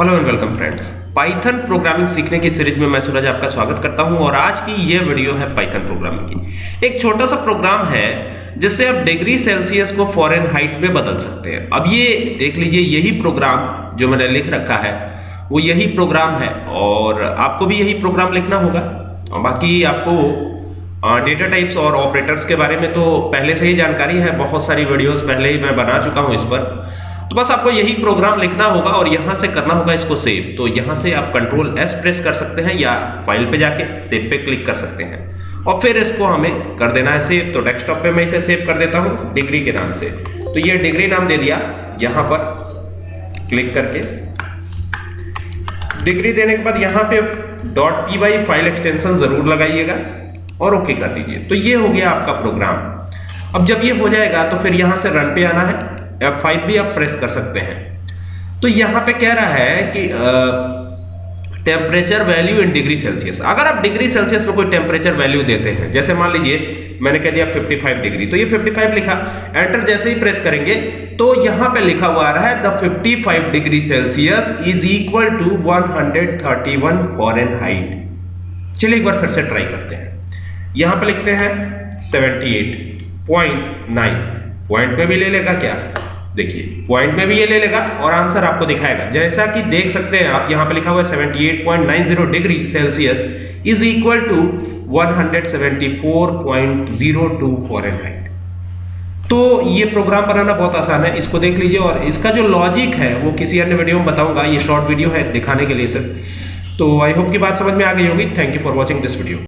Hello and welcome friends Python programming सीखने की series में मैं सूरज आपका स्वागत करता हूँ और आज की ये वीडियो है पाइथन प्रोग्रामिंग की। एक छोटा सा प्रोग्राम है, जिससे आप डिग्री सेल्सियस को फॉरेन हाइट में बदल सकते हैं। अब ये देख लीजिए, यही प्रोग्राम जो मैंने लिख रखा है, वो यही प्रोग्राम है और आपको भी यही प्रोग्राम लिखना होगा। और बाकी आपको डेटा टाइप्स और ऑपरेटर्स के बारे में तो पहले से ही जानकारी है, बहुत सारी वीडियोस पहले ही मैं बना चुका हूँ इस पर। तो बस आपको यही प्रोग्राम लिखना होगा और यहाँ से करना होगा इसको सेव तो यहाँ से आप कंट्रोल एस प्रेस कर सकते हैं या फ़ाइल पे जाके सेव पे क्लिक कर सकते हैं. और फिर इसको हमें कर देना है सेव तो डेस्कटॉप पे मैं इसे सेव कर देता हूँ डिग्री के नाम से. तो ये डिग्री नाम दे दिया. यहाँ पर क्लिक करके. डिग्री देने के बाद यहाँ पे dot P Y file extension ज़रूर लगाइएगा और ओके कर दीजिए. तो ये हो गया आपका प्रोग्राम अब जब ये हो जाएगा तो फिर यहाँ से रन पे आना है. F5 भी आप प्रेस कर सकते हैं। तो यहाँ पे कह रहा है कि temperature value in degree Celsius अगर आप डिग्री सेल्सियस में कोई टेम्परेचर वैल्यू देते हैं, जैसे मान लीजिए, मैंने कह दिया 55 डिग्री तो ये 55 लिखा। एंटर जैसे ही प्रेस करेंगे तो यहाँ पे लिखा हुआ आ रहा है the 55 degree Celsius is equal to 131 Fahrenheit चलिए एक बार फिर से ट्राई करते हैं। यहाँ पे लिखते हैं 78.9 पॉइंट में भी ले लेगा क्या? देखिए पॉइंट में भी ये ले लेगा और आंसर आपको दिखाएगा। जैसा कि देख सकते हैं आप, यहाँ पे लिखा हुआ है 78.90 degree Celsius is equal to 174.02 Fahrenheit तो ये प्रोग्राम बनाना बहुत आसान है, इसको देख लीजिए और इसका जो लॉजिक है, वो किसी अन्य वीडियो में बताऊँगा, ये शॉर्ट वीडियो है दिखाने के लिए सिर्फ़। तो आई होप की बात समझ में आ गई होगी। Thank you for watching this video